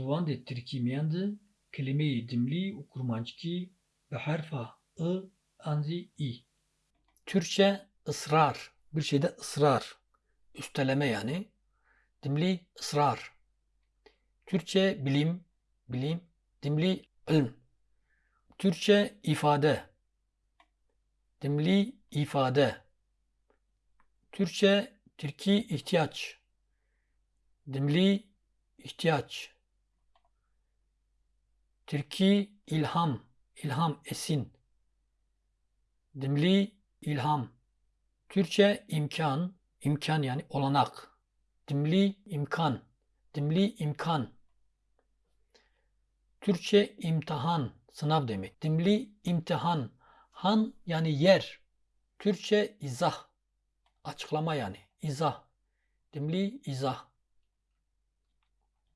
Zivandê Tirkî miyan de kelimeyê dimlî û kurmancikî bi herfa I anzî î. Türkçe ısrar. Bir şeyde ısrar. Üsteleme yani. Dimli ısrar. Türkçe bilim, bilim. Dimli ilm. Türkçe ifade. Dimli ifade. Türkçe Türki ihtiyaç. Dimli ihtiyaç. Türki ilham. ilham esin. Dimli ilham. Türkçe imkan. imkan yani olanak. Dimli imkan. Dimli imkan. Türkçe imtihan. Sınav demek. Dimli imtihan. Han yani yer. Türkçe izah. Açıklama yani. İzah. Dimli izah.